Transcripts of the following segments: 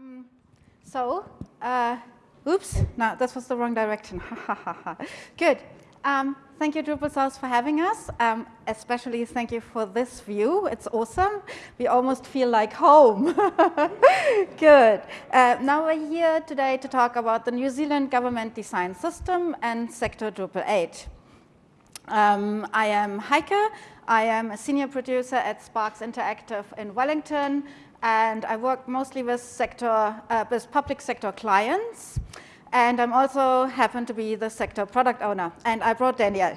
Um, so, uh, oops, no, this was the wrong direction. Good. Um, thank you, Drupal South, for having us. Um, especially thank you for this view. It's awesome. We almost feel like home. Good. Uh, now we're here today to talk about the New Zealand government design system and sector Drupal 8. Um, I am Heike. I am a senior producer at Sparks Interactive in Wellington and I work mostly with sector, uh, with public sector clients. And I'm also happen to be the sector product owner. And I brought Daniel.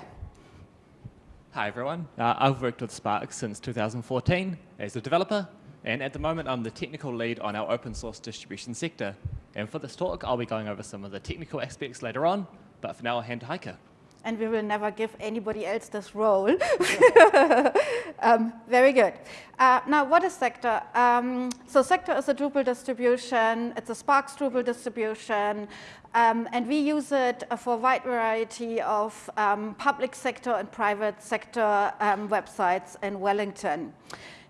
Hi, everyone. Uh, I've worked with Spark since 2014 as a developer. And at the moment, I'm the technical lead on our open source distribution sector. And for this talk, I'll be going over some of the technical aspects later on. But for now, I'll hand to Heike and we will never give anybody else this role. um, very good. Uh, now, what is Sector? Um, so Sector is a Drupal distribution. It's a Sparks Drupal distribution. Um, and we use it for a wide variety of um, public sector and private sector um, websites in Wellington.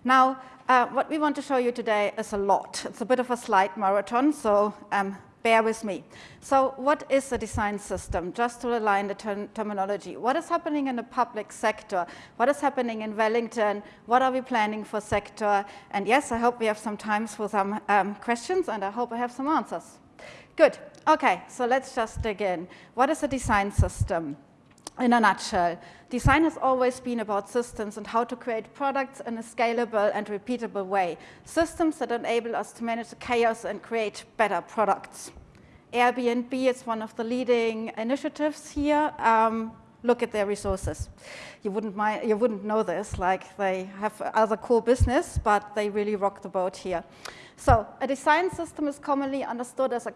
Now, uh, what we want to show you today is a lot. It's a bit of a slide marathon, so um, bear with me. So what is a design system? Just to align the ter terminology. What is happening in the public sector? What is happening in Wellington? What are we planning for sector? And yes, I hope we have some time for some um, questions, and I hope I have some answers. Good. Okay, so let's just dig in. What is a design system? In a nutshell, design has always been about systems and how to create products in a scalable and repeatable way. Systems that enable us to manage the chaos and create better products. Airbnb is one of the leading initiatives here. Um, look at their resources. You wouldn't, mind, you wouldn't know this, like they have other core business, but they really rock the boat here. So a design system is commonly understood as a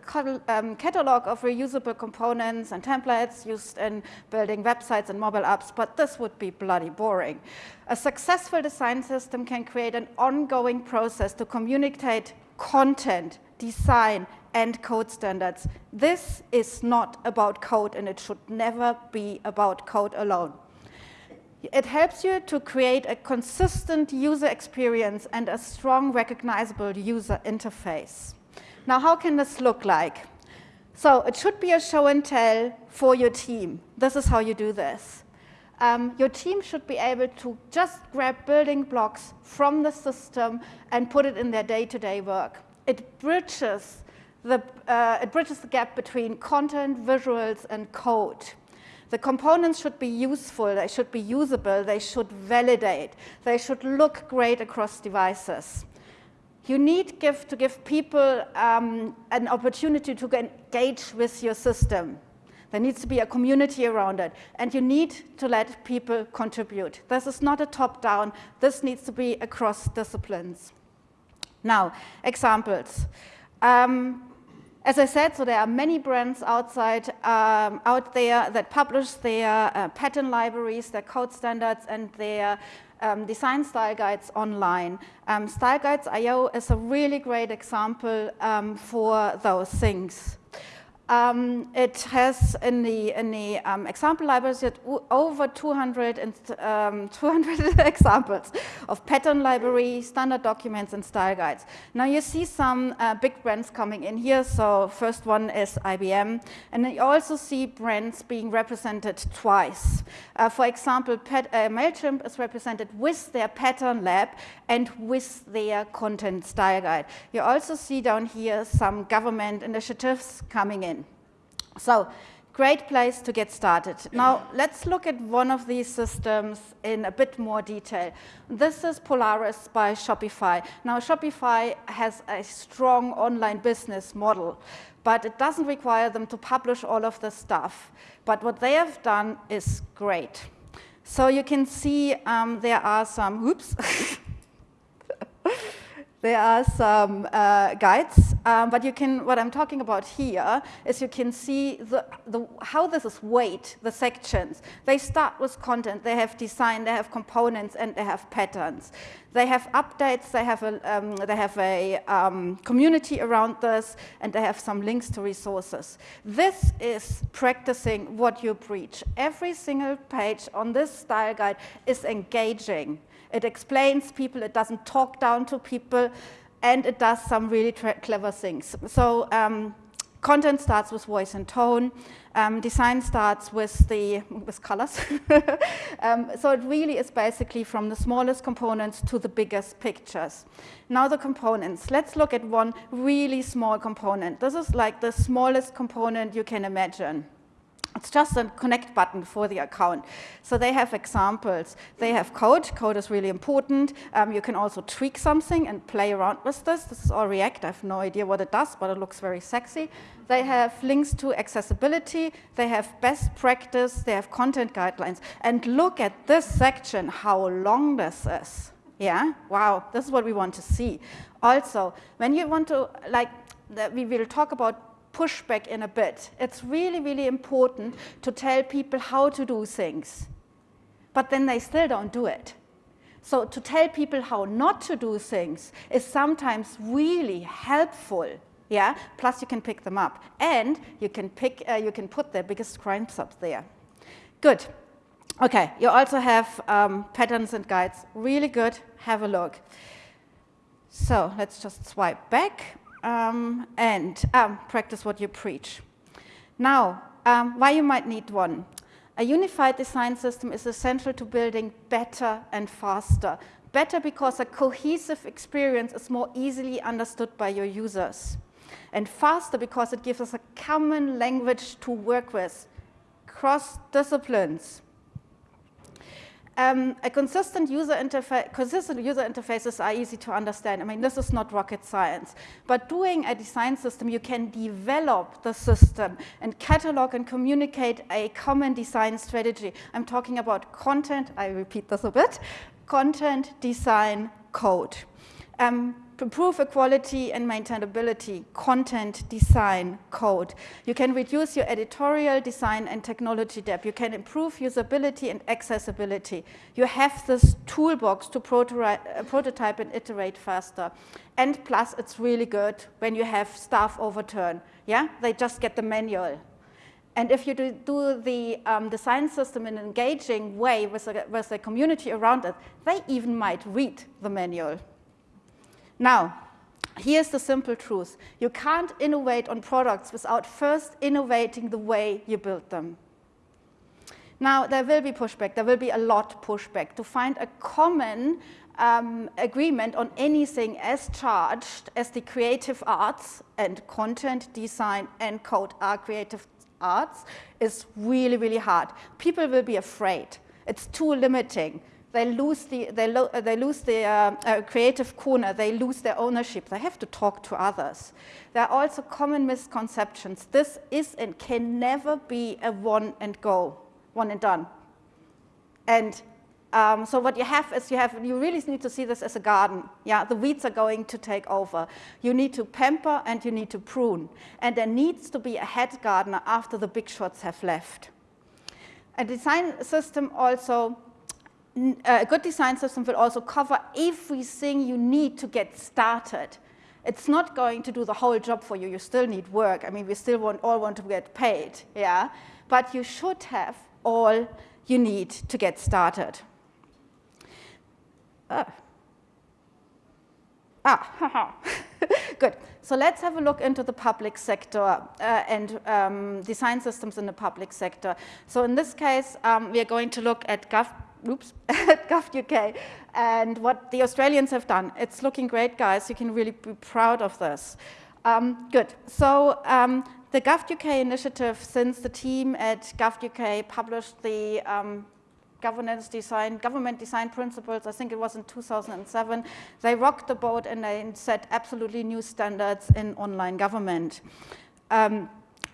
um, catalog of reusable components and templates used in building websites and mobile apps, but this would be bloody boring. A successful design system can create an ongoing process to communicate content, design, and code standards. This is not about code, and it should never be about code alone. It helps you to create a consistent user experience and a strong recognizable user interface. Now, how can this look like? So it should be a show and tell for your team. This is how you do this. Um, your team should be able to just grab building blocks from the system and put it in their day-to-day -day work. It bridges, the, uh, it bridges the gap between content, visuals, and code. The components should be useful, they should be usable, they should validate, they should look great across devices. You need give, to give people um, an opportunity to engage with your system. There needs to be a community around it, and you need to let people contribute. This is not a top-down, this needs to be across disciplines. Now, examples. Um, as I said, so there are many brands outside, um, out there that publish their uh, pattern libraries, their code standards, and their um, design style guides online. Um, style Guides.io is a really great example um, for those things. Um, it has in the, in the um, example libraries over 200, and, um, 200 examples of pattern library, standard documents, and style guides. Now you see some uh, big brands coming in here. So first one is IBM. And you also see brands being represented twice. Uh, for example, Pat, uh, MailChimp is represented with their pattern lab and with their content style guide. You also see down here some government initiatives coming in. So great place to get started. Now, let's look at one of these systems in a bit more detail. This is Polaris by Shopify. Now, Shopify has a strong online business model, but it doesn't require them to publish all of the stuff. But what they have done is great. So you can see um, there are some, oops, there are some uh, guides, um, but you can, what I'm talking about here is you can see the, the, how this is weight, the sections. They start with content, they have design, they have components, and they have patterns. They have updates, they have a, um, they have a um, community around this, and they have some links to resources. This is practicing what you preach. Every single page on this style guide is engaging. It explains people, it doesn't talk down to people. and it does some really clever things. So um, content starts with voice and tone. Um, design starts with the with colors. um, so it really is basically from the smallest components to the biggest pictures. Now the components. Let's look at one really small component. This is like the smallest component you can imagine. It's just a connect button for the account. So they have examples. They have code. Code is really important. Um, you can also tweak something and play around with this. This is all React. I have no idea what it does, but it looks very sexy. They have links to accessibility. They have best practice. They have content guidelines. And look at this section, how long this is. Yeah, wow, this is what we want to see. Also, when you want to, like, we will talk about pushback in a bit. It's really, really important to tell people how to do things, but then they still don't do it. So to tell people how not to do things is sometimes really helpful. Yeah, plus you can pick them up, and you can pick, uh, you can put their biggest crimes up there. Good. Okay, you also have um, patterns and guides. Really good. Have a look. So let's just swipe back um, and um, practice what you preach. Now, um, why you might need one. A unified design system is essential to building better and faster. Better because a cohesive experience is more easily understood by your users. And faster because it gives us a common language to work with, cross disciplines. Um, a consistent user interface, consistent user interfaces are easy to understand. I mean, this is not rocket science. But doing a design system, you can develop the system and catalog and communicate a common design strategy. I'm talking about content, I repeat this a bit, content, design, code. Um, improve equality and maintainability, content, design, code. You can reduce your editorial design and technology debt. You can improve usability and accessibility. You have this toolbox to uh, prototype and iterate faster. And plus, it's really good when you have staff overturn. Yeah, they just get the manual. And if you do, do the um, design system in an engaging way with the, with the community around it, they even might read the manual. Now, here's the simple truth. You can't innovate on products without first innovating the way you build them. Now, there will be pushback. There will be a lot pushback. To find a common um, agreement on anything as charged as the creative arts and content, design, and code are creative arts is really, really hard. People will be afraid. It's too limiting they lose the, they, lo they lose the uh, uh, creative corner, they lose their ownership, they have to talk to others. There are also common misconceptions. This is and can never be a one and go, one and done. And um, so what you have is you have, you really need to see this as a garden. Yeah, the weeds are going to take over. You need to pamper and you need to prune. And there needs to be a head gardener after the big shots have left. A design system also a good design system will also cover everything you need to get started. It's not going to do the whole job for you. You still need work. I mean, we still want, all want to get paid, yeah? But you should have all you need to get started. Uh. Ah, good. So let's have a look into the public sector uh, and um, design systems in the public sector. So in this case, um, we are going to look at gov oops, at GovUK and what the Australians have done. It's looking great, guys. You can really be proud of this. Um, good. So um, the GovUK initiative, since the team at GovUK published the um, governance design, government design principles, I think it was in 2007, they rocked the boat and they set absolutely new standards in online government. Um,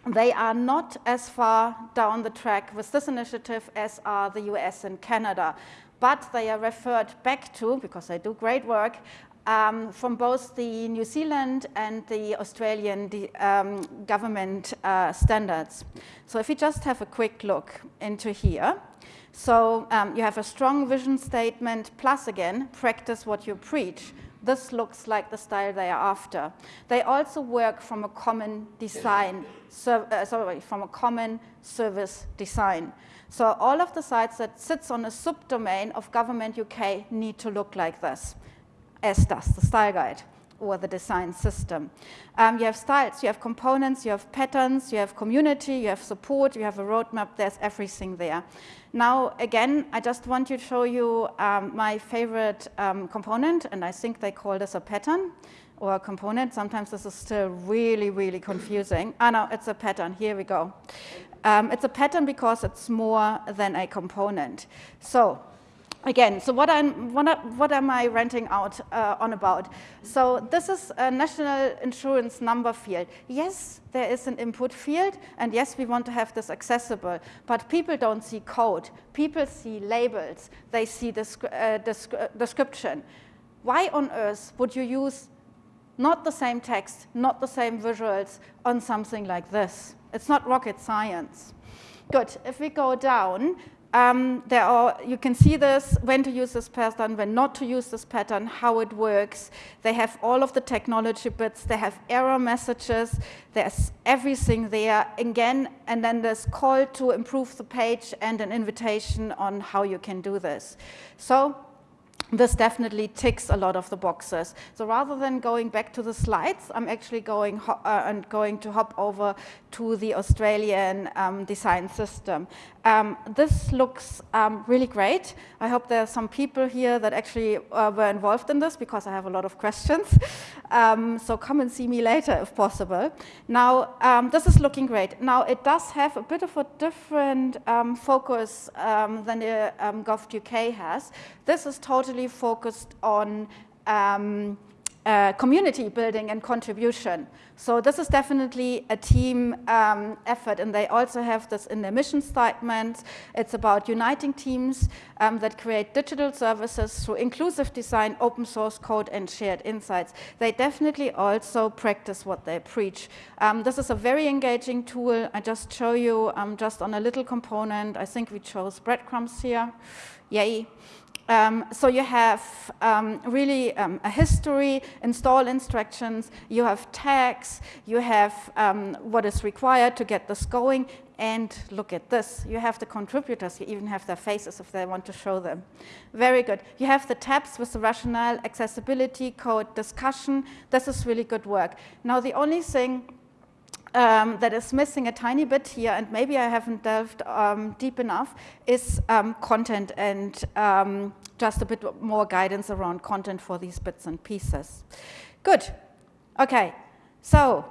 they are not as far down the track with this initiative as are the US and Canada, but they are referred back to, because they do great work, um, from both the New Zealand and the Australian um, government uh, standards. So if you just have a quick look into here, so um, you have a strong vision statement, plus again, practice what you preach this looks like the style they are after. They also work from a common design, uh, sorry, from a common service design. So all of the sites that sits on a subdomain of Government UK need to look like this, as does the style guide. Or the design system. Um, you have styles, you have components, you have patterns, you have community, you have support, you have a roadmap, there's everything there. Now, again, I just want to show you um, my favorite um, component, and I think they call this a pattern or a component. Sometimes this is still really, really confusing. Ah, no, it's a pattern. Here we go. Um, it's a pattern because it's more than a component. So again, so what, I'm, what, what am I renting out uh, on about? So this is a national insurance number field. Yes, there is an input field, and yes, we want to have this accessible, but people don't see code. People see labels. They see descri uh, descri uh, description. Why on earth would you use not the same text, not the same visuals on something like this? It's not rocket science. Good, if we go down, um, there are, you can see this, when to use this pattern, when not to use this pattern, how it works. They have all of the technology bits, they have error messages, there's everything there, again, and then there's call to improve the page and an invitation on how you can do this. So this definitely ticks a lot of the boxes. So rather than going back to the slides, I'm actually going, uh, and going to hop over to the Australian um, design system. Um, this looks um, really great. I hope there are some people here that actually uh, were involved in this because I have a lot of questions. Um, so come and see me later if possible. Now, um, this is looking great. Now, it does have a bit of a different um, focus than the um, UK has. This is totally focused on uh, community building and contribution. So this is definitely a team um, effort, and they also have this in their mission statement. It's about uniting teams um, that create digital services through inclusive design, open source code, and shared insights. They definitely also practice what they preach. Um, this is a very engaging tool. I just show you um, just on a little component. I think we chose breadcrumbs here. Yay. Um, so you have um, really um, a history, install instructions, you have tags, you have um, what is required to get this going, and look at this. You have the contributors, you even have their faces if they want to show them. Very good. You have the tabs with the rationale, accessibility, code, discussion. This is really good work. Now the only thing um, that is missing a tiny bit here, and maybe I haven't delved um, deep enough, is um, content and um, just a bit more guidance around content for these bits and pieces. Good. Okay. So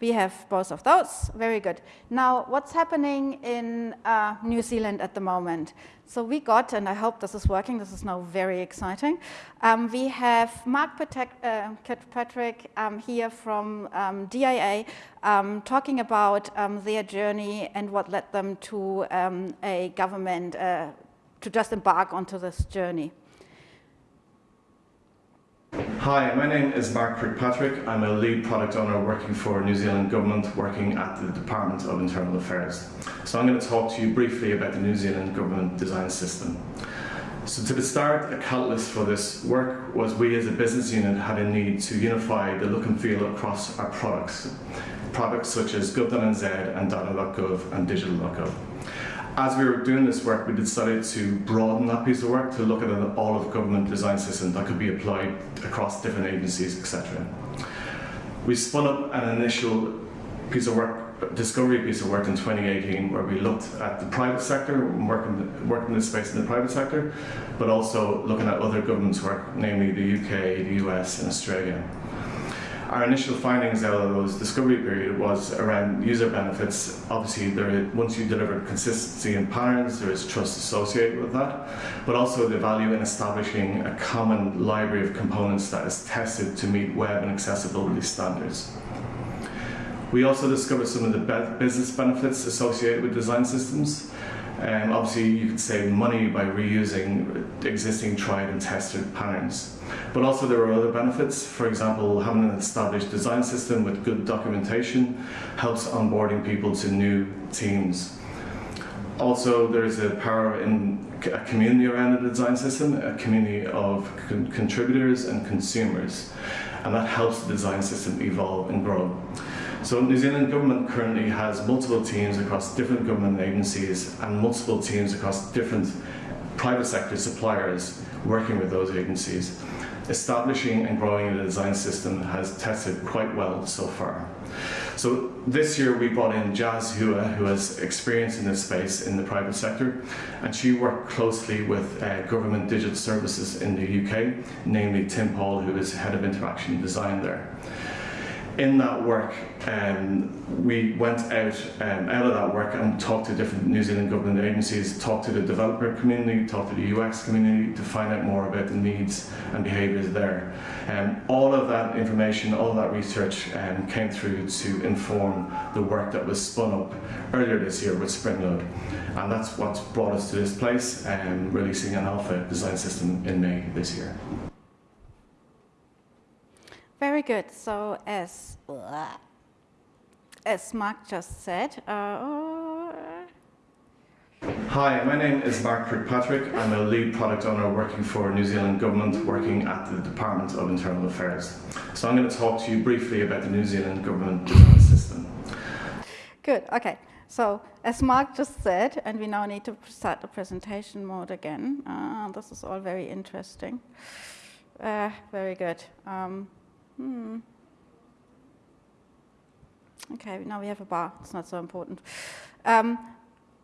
we have both of those. Very good. Now, what's happening in uh, New Zealand at the moment? So we got, and I hope this is working, this is now very exciting. Um, we have Mark uh, Kirkpatrick um, here from um, DIA um, talking about um, their journey and what led them to um, a government uh, to just embark onto this journey. Hi, my name is Mark Kirkpatrick. I'm a lead product owner working for New Zealand Government working at the Department of Internal Affairs. So I'm going to talk to you briefly about the New Zealand Government Design System. So to the start, a catalyst for this work was we as a business unit had a need to unify the look and feel across our products. Products such as gov.nz and data.gov and digital.gov as we were doing this work, we decided to broaden that piece of work to look at an all of government design system that could be applied across different agencies, etc. We spun up an initial piece of work, discovery piece of work in 2018, where we looked at the private sector, working, working this space in the private sector, but also looking at other governments' work, namely the UK, the US, and Australia. Our initial findings out of those discovery period was around user benefits. Obviously, there is, once you deliver consistency in patterns, there is trust associated with that, but also the value in establishing a common library of components that is tested to meet web and accessibility standards. We also discovered some of the business benefits associated with design systems. Um, obviously, you can save money by reusing existing tried and tested patterns. But also there are other benefits. For example, having an established design system with good documentation helps onboarding people to new teams. Also, there's a power in a community around the design system, a community of con contributors and consumers, and that helps the design system evolve and grow. So New Zealand government currently has multiple teams across different government agencies and multiple teams across different private sector suppliers working with those agencies establishing and growing the design system has tested quite well so far. So this year we brought in Jazz Hua, who has experience in this space in the private sector, and she worked closely with uh, government digital services in the UK, namely Tim Paul, who is head of interaction design there in that work, um, we went out um, out of that work and talked to different New Zealand government agencies, talked to the developer community, talked to the UX community to find out more about the needs and behaviours there. Um, all of that information, all of that research um, came through to inform the work that was spun up earlier this year with Springload. And that's what's brought us to this place, um, releasing an alpha design system in May this year. Very good. So as as Mark just said. Uh, Hi, my name is Mark Kirkpatrick. I'm a lead product owner working for New Zealand Government, working at the Department of Internal Affairs. So I'm going to talk to you briefly about the New Zealand Government Design System. Good. Okay. So as Mark just said, and we now need to start the presentation mode again. Uh, this is all very interesting. Uh, very good. Um, Hmm. Okay, now we have a bar. It's not so important. Um,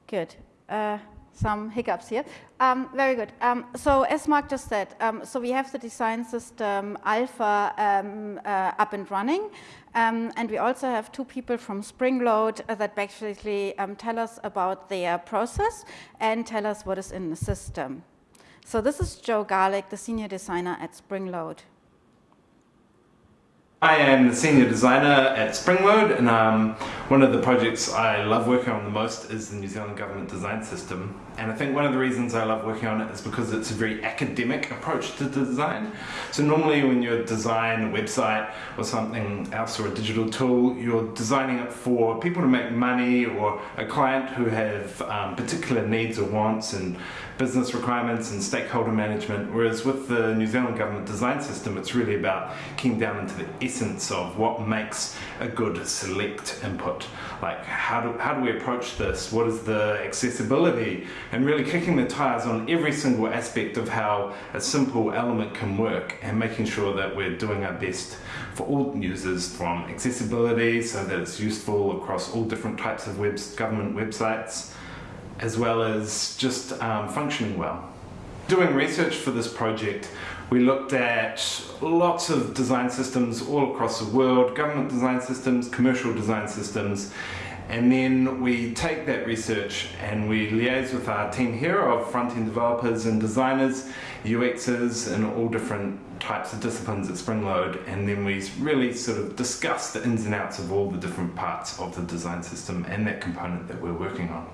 good. Uh, some hiccups here. Um, very good. Um, so as Mark just said, um, so we have the design system Alpha um, uh, up and running. Um, and we also have two people from Springload uh, that basically tell us about their process and tell us what is in the system. So this is Joe Garlick, the senior designer at Springload. I am the senior designer at Springload and um, one of the projects I love working on the most is the New Zealand Government Design System and I think one of the reasons I love working on it is because it's a very academic approach to design. So normally when you design a website or something else or a digital tool you're designing it for people to make money or a client who have um, particular needs or wants and business requirements and stakeholder management whereas with the New Zealand Government Design System it's really about keying down into the essence of what makes a good select input. Like how do, how do we approach this? What is the accessibility? And really kicking the tires on every single aspect of how a simple element can work and making sure that we're doing our best for all users from accessibility so that it's useful across all different types of webs, government websites as well as just um, functioning well. Doing research for this project we looked at lots of design systems all across the world, government design systems, commercial design systems, and then we take that research and we liaise with our team here of front-end developers and designers, UXers and all different types of disciplines at Springload. And then we really sort of discuss the ins and outs of all the different parts of the design system and that component that we're working on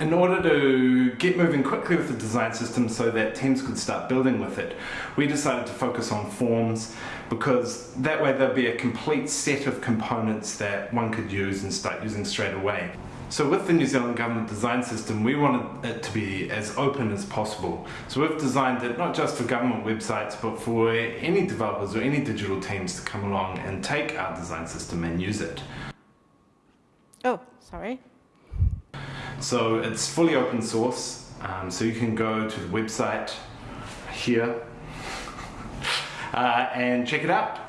in order to get moving quickly with the design system so that teams could start building with it, we decided to focus on forms because that way there'd be a complete set of components that one could use and start using straight away. So with the New Zealand Government Design System, we wanted it to be as open as possible. So we've designed it not just for government websites, but for any developers or any digital teams to come along and take our design system and use it. Oh, sorry. So it's fully open source, um, so you can go to the website here uh, and check it out.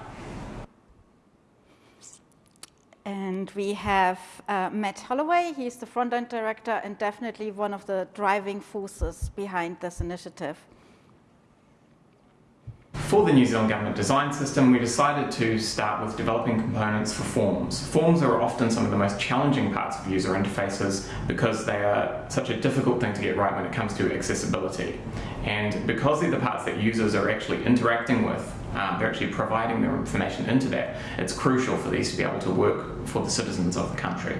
And we have uh, Matt Holloway, he's the front-end director and definitely one of the driving forces behind this initiative. For the New Zealand Government Design System, we decided to start with developing components for forms. Forms are often some of the most challenging parts of user interfaces because they are such a difficult thing to get right when it comes to accessibility. And because they're the parts that users are actually interacting with, um, they're actually providing their information into that, it's crucial for these to be able to work for the citizens of the country.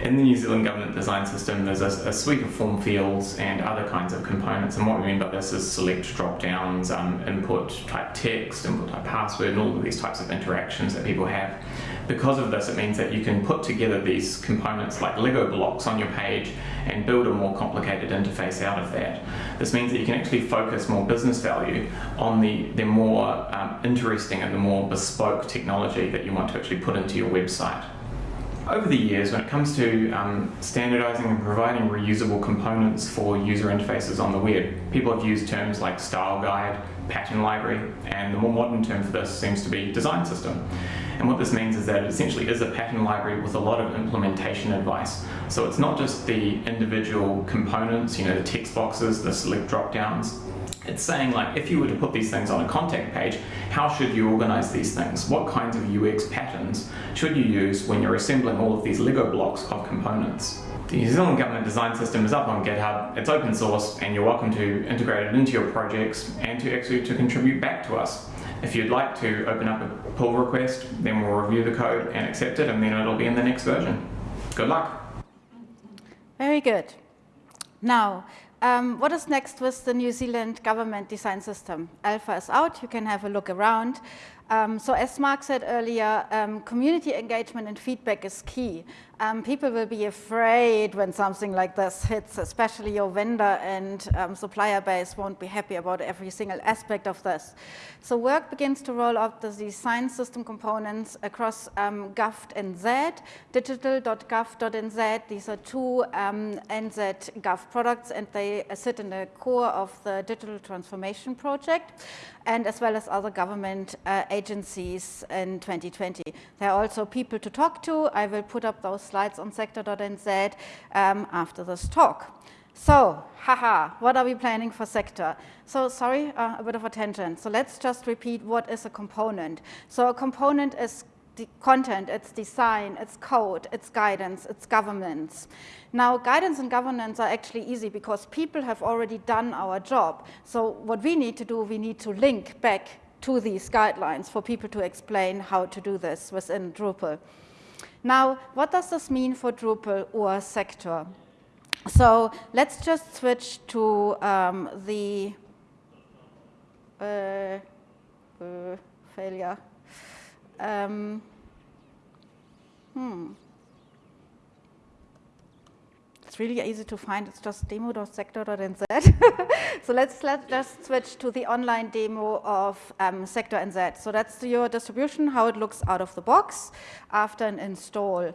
In the New Zealand government design system, there's a, a, suite of form fields and other kinds of components. And what we mean by this is select drop-downs, um, input type text, input type password, and all of these types of interactions that people have. Because of this, it means that you can put together these components like Lego blocks on your page and build a more complicated interface out of that. This means that you can actually focus more business value on the, the more um, interesting and the more bespoke technology that you want to actually put into your website. Over the years, when it comes to um, standardizing and providing reusable components for user interfaces on the web, people have used terms like style guide, pattern library, and the more modern term for this seems to be design system. And what this means is that it essentially is a pattern library with a lot of implementation advice. So it's not just the individual components, you know, the text boxes, the select drop downs, it's saying like, if you were to put these things on a contact page, how should you organize these things? What kinds of UX patterns should you use when you're assembling all of these Lego blocks of components? The New Zealand Government Design System is up on GitHub, it's open source, and you're welcome to integrate it into your projects and to actually to contribute back to us. If you'd like to open up a pull request, then we'll review the code and accept it, and then it'll be in the next version. Good luck. Very good. Now, um, what is next with the New Zealand government design system? Alpha is out, you can have a look around. Um, so as Mark said earlier, um, community engagement and feedback is key. Um, people will be afraid when something like this hits, especially your vendor and um, supplier base won't be happy about every single aspect of this. So work begins to roll out the design system components across um, Gov and Z, digital.gov.nz. These are two um, NZ Gov products and they sit in the core of the digital transformation project and as well as other government uh, agencies in 2020. There are also people to talk to. I will put up those slides on sector.nz um, after this talk. So, haha, what are we planning for sector? So, sorry, uh, a bit of a tangent. So let's just repeat what is a component. So a component is the content, it's design, it's code, it's guidance, it's governance. Now, guidance and governance are actually easy because people have already done our job. So what we need to do, we need to link back to these guidelines for people to explain how to do this within Drupal. Now, what does this mean for Drupal or sector? So let's just switch to um, the uh, uh, failure. Um, hmm. Really easy to find. It's just demo.sector.nz. so let's let just switch to the online demo of um, Sector NZ. So that's your distribution, how it looks out of the box after an install.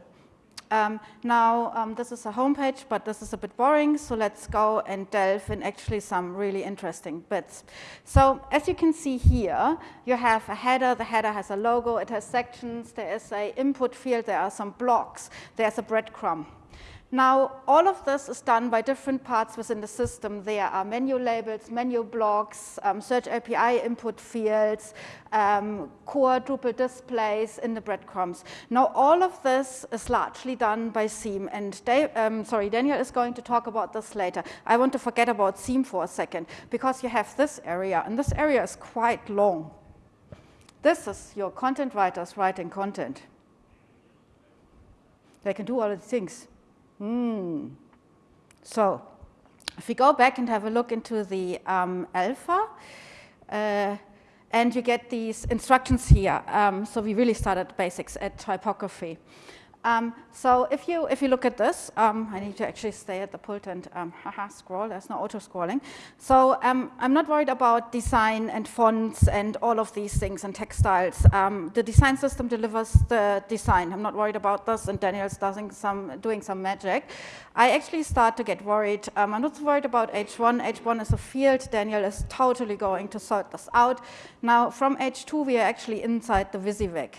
Um, now, um, this is a homepage, but this is a bit boring, so let's go and delve in actually some really interesting bits. So, as you can see here, you have a header, the header has a logo, it has sections, there is a input field, there are some blocks, there's a breadcrumb. Now, all of this is done by different parts within the system. There are menu labels, menu blocks, um, search API input fields, um, core Drupal displays in the breadcrumbs. Now, all of this is largely done by Seam, and Dave, um, sorry, Daniel is going to talk about this later. I want to forget about Seam for a second, because you have this area, and this area is quite long. This is your content writers writing content. They can do all of the things. Hmm. So if we go back and have a look into the um, alpha, uh, and you get these instructions here. Um, so we really started basics at typography. Um, so if you if you look at this, um, I need to actually stay at the pult and um, haha, scroll. There's no auto scrolling. So um, I'm not worried about design and fonts and all of these things and textiles. Um, the design system delivers the design. I'm not worried about this, and Daniel's doing some doing some magic. I actually start to get worried. Um, I'm not worried about H1. H1 is a field. Daniel is totally going to sort this out. Now from H2, we are actually inside the WYSIWYG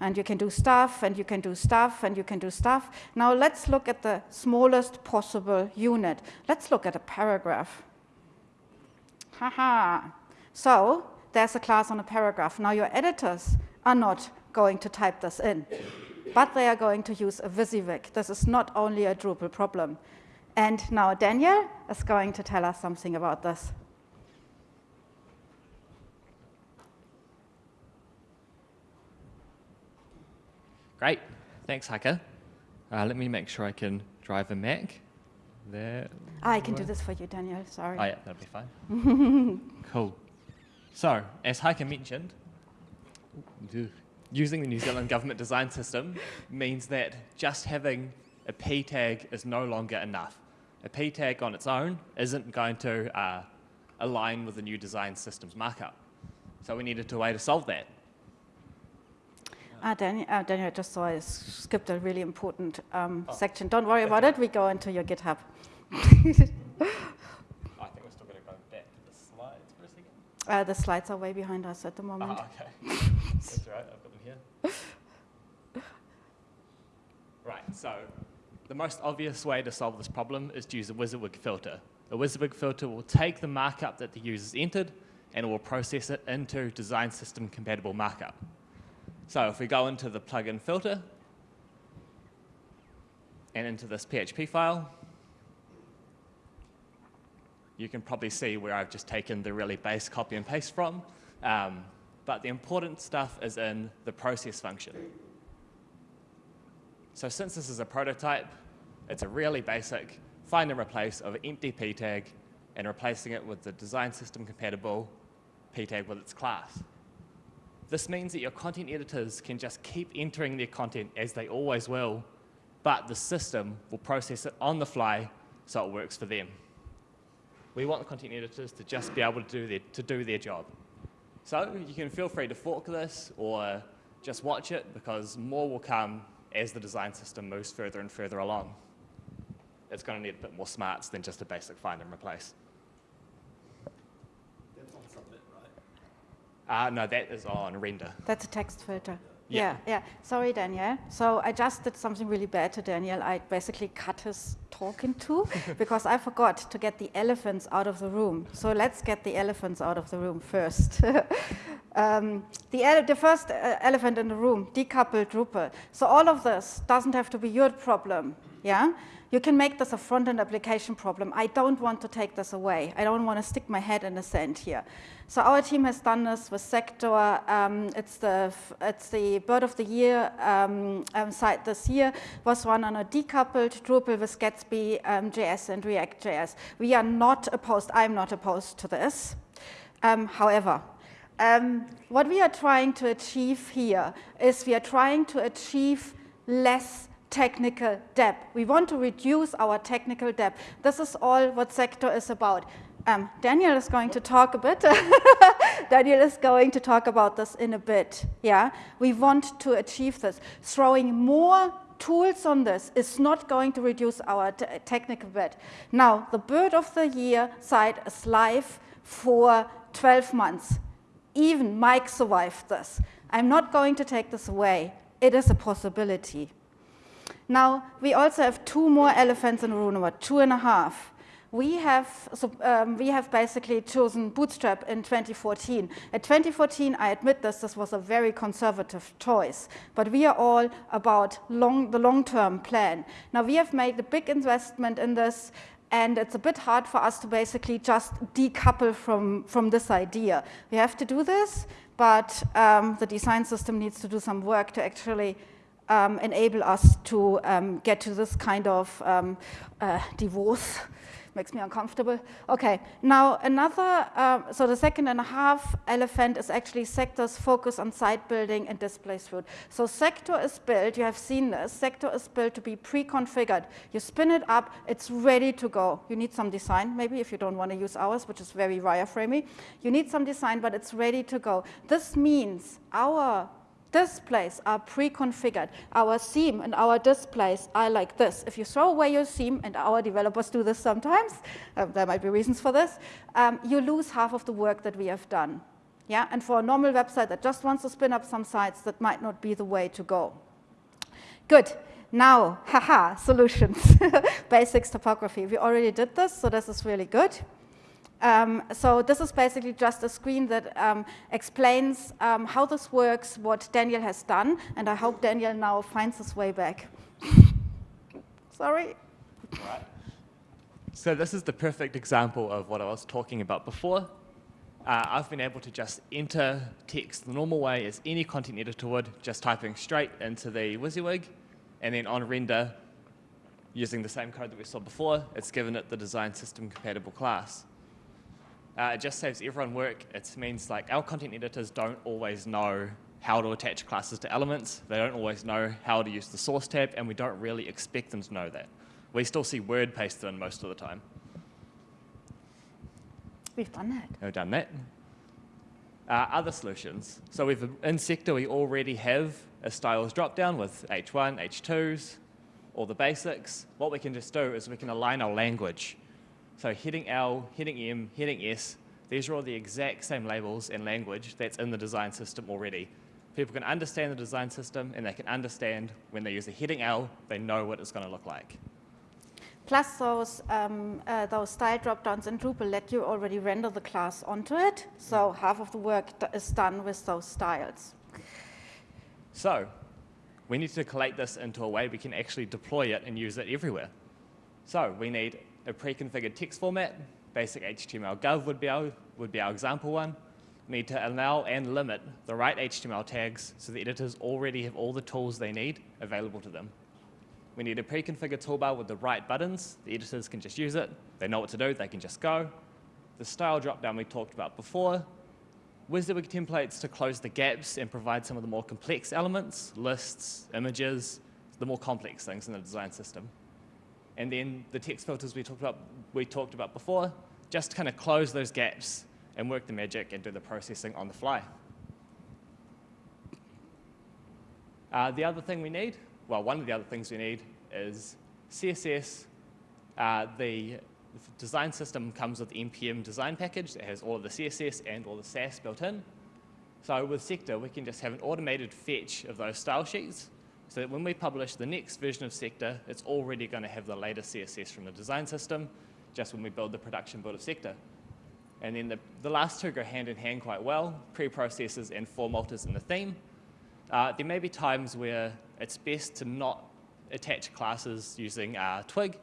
and you can do stuff, and you can do stuff, and you can do stuff. Now let's look at the smallest possible unit. Let's look at a paragraph. Haha. So there's a class on a paragraph. Now your editors are not going to type this in, but they are going to use a WYSIWYG. This is not only a Drupal problem. And now Daniel is going to tell us something about this. Great. Thanks, Heike. Uh, let me make sure I can drive a Mac. There. I can do this for you, Daniel. Sorry. Oh, yeah, that'll be fine. cool. So, as Heike mentioned, using the New Zealand government design system means that just having a P tag is no longer enough. A P tag on its own isn't going to uh, align with the new design system's markup. So we needed a way to solve that. Ah, Daniel, uh, Daniel, I just saw I skipped a really important um, Oh. section. Don't worry about it. We go into your GitHub. I think we're still going to go back to the slides for a second. Uh, the slides are way behind us at the moment. Ah, okay. That's right, I've got them here. Right, so the most obvious way to solve this problem is to use a WYSIWYG filter. A WYSIWYG filter will take the markup that the user's entered and it will process it into design system compatible markup. So if we go into the plugin filter and into this PHP file, you can probably see where I've just taken the really base copy and paste from. Um, but the important stuff is in the process function. So since this is a prototype, it's a really basic find and replace of an empty p tag and replacing it with the design system compatible p tag with its class. This means that your content editors can just keep entering their content as they always will, but the system will process it on the fly so it works for them. We want the content editors to just be able to do their, to do their job. So you can feel free to fork this or just watch it because more will come as the design system moves further and further along. It's going to need a bit more smarts than just a basic find and replace. That's on Submit, right? Uh, no, that is on render. That's a text filter. Yeah. yeah, yeah. Sorry, Daniel. So I just did something really bad to Daniel. I basically cut his talk in two because I forgot to get the elephants out of the room. So let's get the elephants out of the room first. um, the, ele the first uh, elephant in the room, decoupled Drupal. So all of this doesn't have to be your problem. Yeah. You can make this a front-end application problem. I don't want to take this away. I don't want to stick my head in the sand here. So our team has done this with Sector. Um, it's, the, it's the Bird of the Year um, um, site this year. was run on a decoupled Drupal with Gatsby um, JS and React JS. We are not opposed. I'm not opposed to this. Um, however, um, what we are trying to achieve here is we are trying to achieve less technical debt. We want to reduce our technical debt. This is all what Sector is about. Um, Daniel is going to talk a bit. Daniel is going to talk about this in a bit. Yeah, we want to achieve this. Throwing more tools on this is not going to reduce our technical debt. Now, the Bird of the Year side is live for 12 months. Even Mike survived this. I'm not going to take this away. It is a possibility. Now, we also have two more elephants in about two and a half. We have, so, um, we have basically chosen Bootstrap in 2014. At 2014, I admit this, this was a very conservative choice, but we are all about long, the long-term plan. Now, we have made a big investment in this, and it's a bit hard for us to basically just decouple from, from this idea. We have to do this, but um, the design system needs to do some work to actually um, enable us to um, get to this kind of um, uh, divorce. Makes me uncomfortable. Okay, now another, uh, so the second and a half elephant is actually Sector's focus on site building and display suite. So Sector is built, you have seen this, Sector is built to be pre-configured. You spin it up, it's ready to go. You need some design, maybe if you don't want to use ours, which is very wireframey. You need some design, but it's ready to go. This means our displays are pre-configured. Our theme and our displays are like this. If you throw away your theme, and our developers do this sometimes, uh, there might be reasons for this, um, you lose half of the work that we have done. Yeah, and for a normal website that just wants to spin up some sites, that might not be the way to go. Good. Now, haha, solutions. Basics typography. We already did this, so this is really good. Um, so this is basically just a screen that um, explains um, how this works, what Daniel has done, and I hope Daniel now finds his way back. Sorry. Right. So this is the perfect example of what I was talking about before. Uh, I've been able to just enter text the normal way as any content editor would, just typing straight into the WYSIWYG, and then on render, using the same code that we saw before, it's given it the design system compatible class. Uh, it just saves everyone work. It means like our content editors don't always know how to attach classes to elements. They don't always know how to use the source tab, and we don't really expect them to know that. We still see word pasted in most of the time. We've done that. We've done that. Uh, other solutions. So we've, in Sector, we already have a styles dropdown with H1, H2s, all the basics. What we can just do is we can align our language. So heading L, heading M, heading S, these are all the exact same labels and language that's in the design system already. People can understand the design system and they can understand when they use a heading L, they know what it's going to look like. Plus those, um, uh, those style dropdowns in Drupal let you already render the class onto it. So half of the work is done with those styles. So we need to collate this into a way we can actually deploy it and use it everywhere. So we need a pre-configured text format. Basic HTML gov would be, our, would be our example one. Need to allow and limit the right HTML tags so the editors already have all the tools they need available to them. We need a pre-configured toolbar with the right buttons. The editors can just use it. They know what to do. They can just go. The style dropdown we talked about before. WYSIWYG templates to close the gaps and provide some of the more complex elements, lists, images, the more complex things in the design system. And then the text filters we talked about, we talked about before, just kind of close those gaps and work the magic and do the processing on the fly. Uh, the other thing we need, well, one of the other things we need is CSS. Uh, the design system comes with the NPM design package that has all of the CSS and all the Sass built in. So with Sector, we can just have an automated fetch of those style sheets so that when we publish the next version of Sector, it's already going to have the latest CSS from the design system, just when we build the production build of Sector. And then the, the last two go hand in hand quite well, preprocessors and form alters in the theme. Uh, there may be times where it's best to not attach classes using uh, Twig,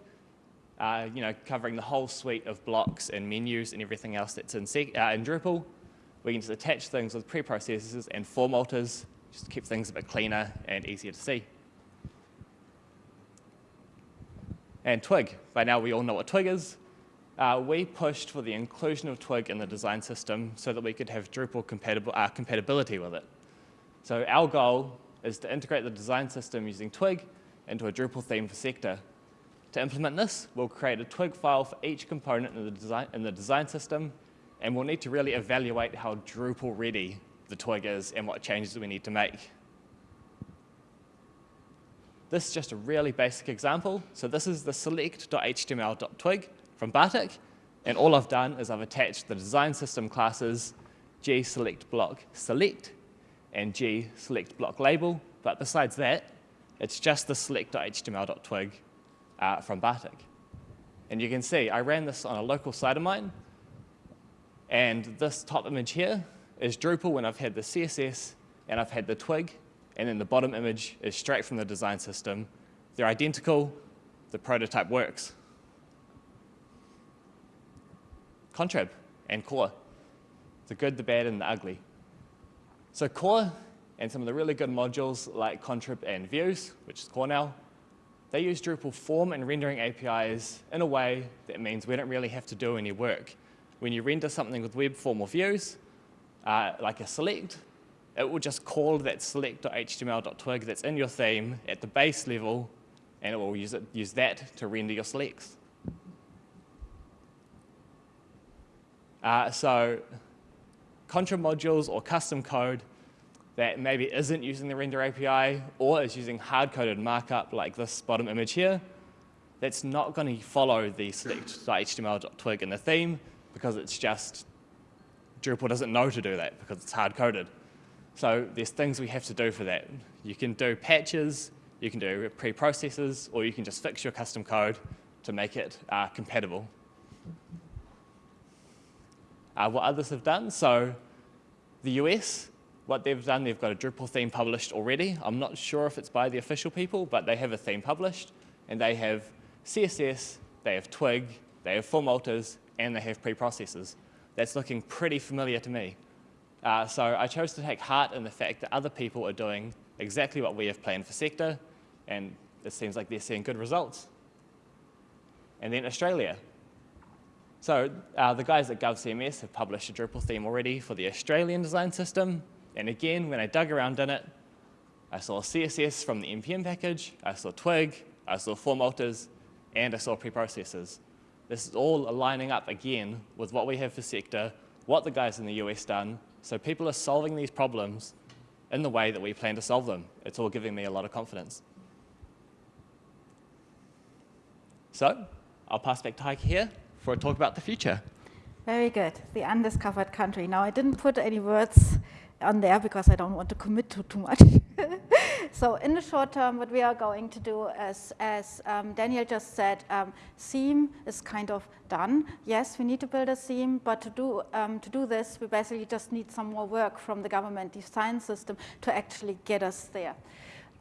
uh, you know, covering the whole suite of blocks and menus and everything else that's in, uh, in Drupal. We can just attach things with preprocessors and form alters just to keep things a bit cleaner and easier to see. And Twig, by now we all know what Twig is. Uh, we pushed for the inclusion of Twig in the design system so that we could have Drupal compatible, uh, compatibility with it. So our goal is to integrate the design system using Twig into a Drupal theme for Sector. To implement this, we'll create a Twig file for each component in the design, in the design system, and we'll need to really evaluate how Drupal ready the twig is and what changes we need to make. This is just a really basic example. So this is the select.html.twig from Bartik. And all I've done is I've attached the design system classes gSelectBlock select block select and g select block label, But besides that, it's just the select.html.twig uh, from Bartik. And you can see I ran this on a local site of mine. And this top image here is Drupal when I've had the CSS and I've had the twig, and then the bottom image is straight from the design system. They're identical, the prototype works. Contrib and core, the good, the bad, and the ugly. So core and some of the really good modules like Contrib and Views, which is core now, they use Drupal form and rendering APIs in a way that means we don't really have to do any work. When you render something with web form or views, uh, like a select, it will just call that select.html.twig that's in your theme at the base level, and it will use, it, use that to render your selects. Uh, so contrib modules or custom code that maybe isn't using the render API or is using hard-coded markup like this bottom image here, that's not going to follow the select.html.twig in the theme because it's just Drupal doesn't know to do that because it's hard-coded. So there's things we have to do for that. You can do patches, you can do pre-processors, or you can just fix your custom code to make it uh, compatible. Uh, what others have done, so the US, what they've done, they've got a Drupal theme published already. I'm not sure if it's by the official people, but they have a theme published, and they have CSS, they have Twig, they have form alters, and they have preprocessors that's looking pretty familiar to me. Uh, so I chose to take heart in the fact that other people are doing exactly what we have planned for Sector, and it seems like they're seeing good results. And then Australia. So uh, the guys at GovCMS have published a Drupal theme already for the Australian design system. And again, when I dug around in it, I saw CSS from the NPM package, I saw Twig, I saw form alters, and I saw preprocessors. This is all aligning up again with what we have for Sector, what the guys in the US done, So people are solving these problems in the way that we plan to solve them. It's all giving me a lot of confidence. So I'll pass back to Heike here for a talk about the future. Very good. The undiscovered country. Now, I didn't put any words on there because I don't want to commit to too much. so in the short term, what we are going to do, as, as um, Daniel just said, um, SEAM is kind of done. Yes, we need to build a SEAM, but to do, um, to do this, we basically just need some more work from the government design system to actually get us there.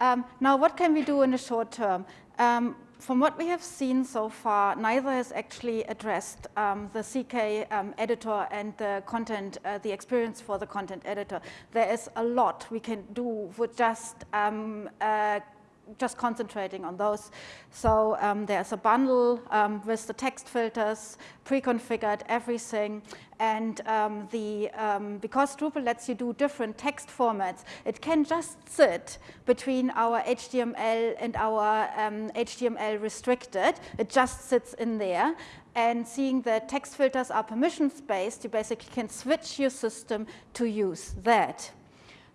Um, now, what can we do in the short term? Um, from what we have seen so far, neither has actually addressed um, the CK um, editor and the content, uh, the experience for the content editor. There is a lot we can do with just um, uh, just concentrating on those. So um, there's a bundle um, with the text filters, pre-configured everything, and um, the um, because Drupal lets you do different text formats, it can just sit between our HTML and our HTML um, restricted. It just sits in there. And seeing the text filters are permissions-based, you basically can switch your system to use that.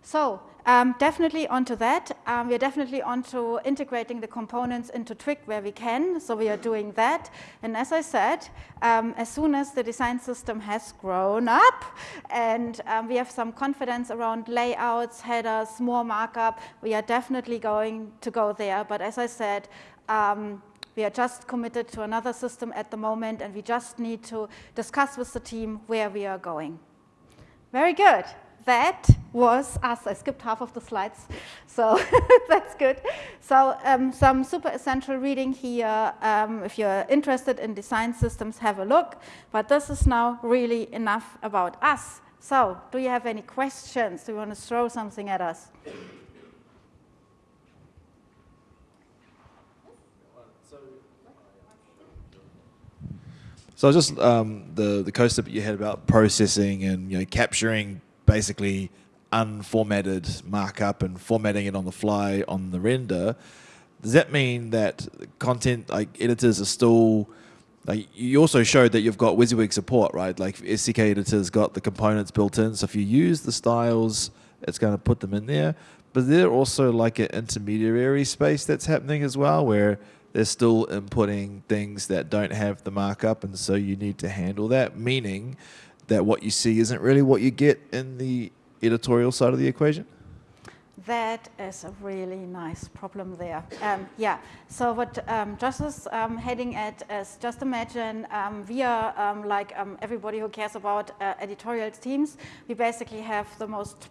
So um, definitely onto that. Um, we are definitely onto integrating the components into Twig where we can. So we are doing that. And as I said, um, as soon as the design system has grown up and um, we have some confidence around layouts, headers, more markup, we are definitely going to go there. But as I said, um, we are just committed to another system at the moment, and we just need to discuss with the team where we are going. Very good that was us. I skipped half of the slides, so that's good. So um, some super essential reading here. Um, if you're interested in design systems, have a look. But this is now really enough about us. So do you have any questions? Do you want to throw something at us? So just um, the the coaster that you had about processing and you know capturing basically unformatted markup and formatting it on the fly on the render, does that mean that content like editors are still like you also showed that you've got WYSIWYG support, right? Like CKEditor's got the components built in. So if you use the styles, it's going to put them in there. But there also like an intermediary space that's happening as well where they're still inputting things that don't have the markup and so you need to handle that, meaning that what you see isn't really what you get in the editorial side of the equation? That is a really nice problem there. Um, yeah, so what um, Josh is um, heading at is just imagine um, we are um, like um, everybody who cares about uh, editorial teams. We basically have the most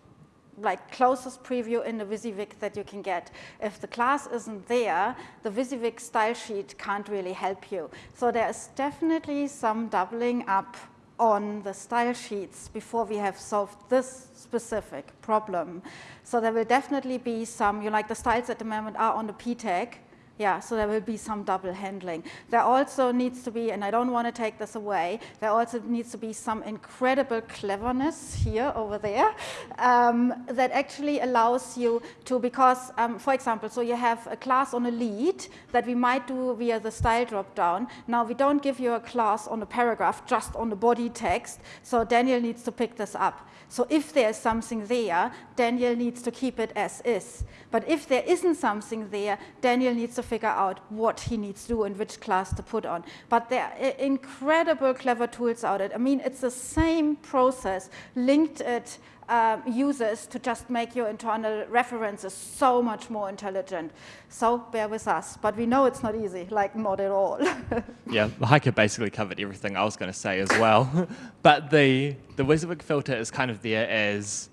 like closest preview in the WYSIWYG that you can get. If the class isn't there, the WYSIWYG style sheet can't really help you. So there is definitely some doubling up on the style sheets before we have solved this specific problem. So there will definitely be some, you know, like the styles at the moment are on the P tag, yeah, so there will be some double handling. There also needs to be, and I don't want to take this away, there also needs to be some incredible cleverness here over there um, that actually allows you to, because, um, for example, so you have a class on a lead that we might do via the style dropdown. Now we don't give you a class on a paragraph, just on the body text, so Daniel needs to pick this up. So if there's something there, Daniel needs to keep it as is. But if there isn't something there, Daniel needs to figure out what he needs to do and which class to put on. But there are incredible clever tools out there. I mean, it's the same process. Linkit uh, users to just make your internal references so much more intelligent. So bear with us. But we know it's not easy, like not at all. yeah, Heike basically covered everything I was going to say as well. but the, the WYSIWYG filter is kind of there as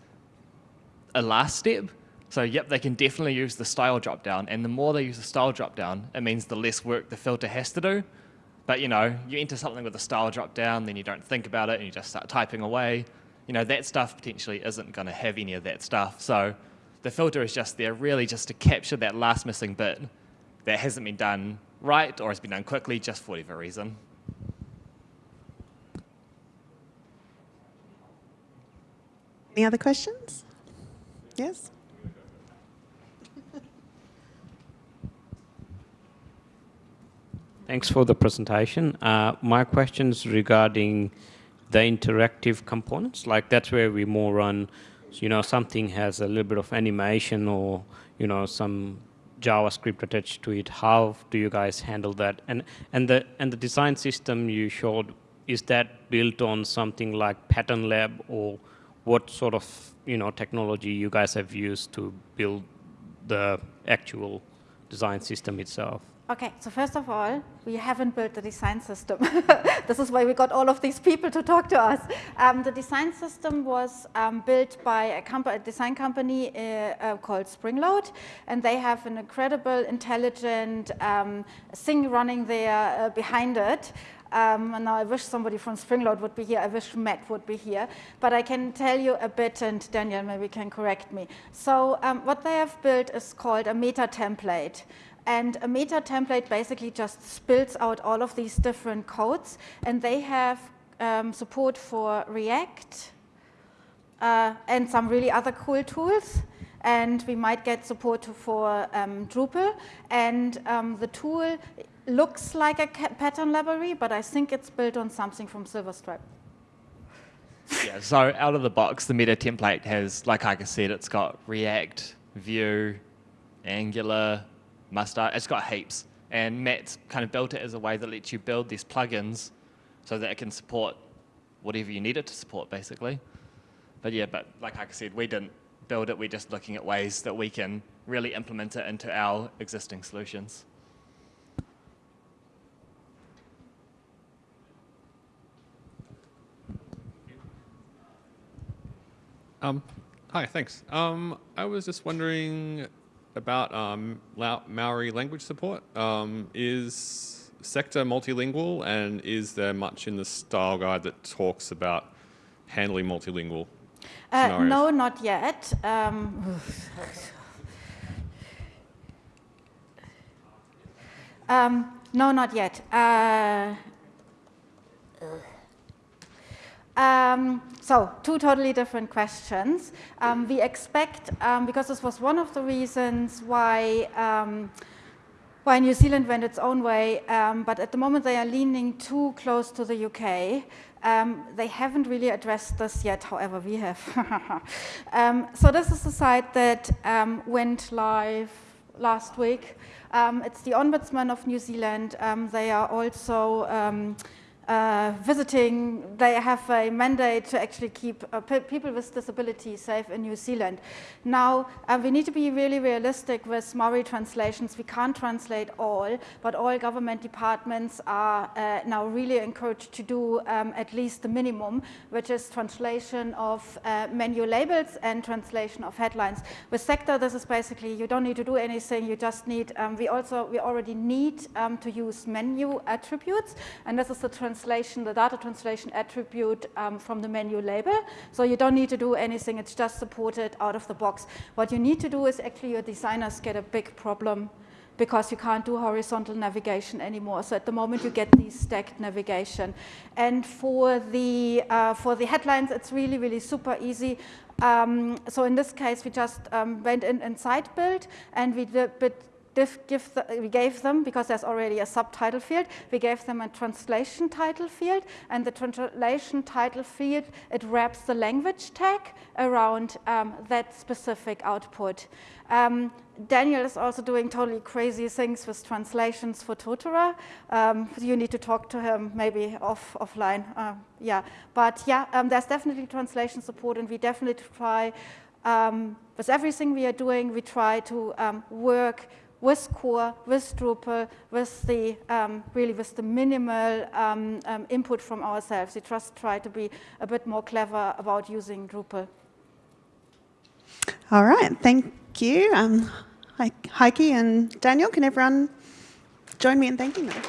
a last step. So yep, they can definitely use the style dropdown, and the more they use the style dropdown, it means the less work the filter has to do. But you know, you enter something with a style dropdown, then you don't think about it, and you just start typing away you know, that stuff potentially isn't going to have any of that stuff. So the filter is just there really just to capture that last missing bit that hasn't been done right or has been done quickly just for whatever reason. Any other questions? Yes? Thanks for the presentation. Uh, my questions regarding the interactive components. Like that's where we more run, you know, something has a little bit of animation or, you know, some JavaScript attached to it. How do you guys handle that? And, and, the, and the design system you showed, is that built on something like Pattern Lab or what sort of, you know, technology you guys have used to build the actual design system itself? Okay, so first of all, we haven't built the design system. this is why we got all of these people to talk to us. Um, the design system was um, built by a, a design company uh, uh, called Springload, and they have an incredible, intelligent um, thing running there uh, behind it. Um, and now I wish somebody from Springload would be here. I wish Matt would be here. But I can tell you a bit, and Daniel maybe can correct me. So um, what they have built is called a meta template. And a meta template basically just spills out all of these different codes. And they have um, support for React uh, and some really other cool tools. And we might get support for um, Drupal. And um, the tool looks like a pattern library, but I think it's built on something from Silverstripe. yeah, so out of the box, the meta template has, like I said, it's got React, Vue, Angular, Mustache. It's got heaps. And Matt's kind of built it as a way that lets you build these plugins so that it can support whatever you need it to support, basically. But yeah, but like I said, we didn't build it. We're just looking at ways that we can really implement it into our existing solutions. Um, hi, thanks. Um, I was just wondering about um, Maori language support. Um, is sector multilingual and is there much in the style guide that talks about handling multilingual uh, No, not yet. Um, um, no, not yet. Uh, um, so two totally different questions. Um, we expect, um, because this was one of the reasons why um, why New Zealand went its own way, um, but at the moment they are leaning too close to the UK. Um, they haven't really addressed this yet, however, we have. so this is the site that went live last week. it's the Ombudsman of New Zealand. they are also uh, visiting, they have a mandate to actually keep uh, people with disabilities safe in New Zealand. Now, uh, we need to be really realistic with Maori translations. We can't translate all, but all government departments are uh, now really encouraged to do um, at least the minimum, which is translation of uh, menu labels and translation of headlines. With sector, this is basically, you don't need to do anything, you just need, um, we also, we already need um, to use menu attributes, and this is the translation, the data translation attribute um, from the menu label. So you don't need to do anything, it's just supported out of the box. What you need to do is actually your designers get a big problem because you can't do horizontal navigation anymore. So at the moment you get these stacked navigation. And for the, uh, for the headlines, it's really, really super easy. Um, so in this case, we just um, went in and site build and we did, the, we gave them, because there's already a subtitle field, we gave them a translation title field, and the translation title field, it wraps the language tag around um, that specific output. Um, Daniel is also doing totally crazy things with translations for Totara. Um, you need to talk to him maybe off offline. Uh, yeah, but yeah, um, there's definitely translation support, and we definitely try um, with everything we are doing. We try to um, work with core, with Drupal, with the um, really with the minimal um, um, input from ourselves. We just try to be a bit more clever about using Drupal. All right, thank you. Um, Heike and Daniel, can everyone join me in thanking them?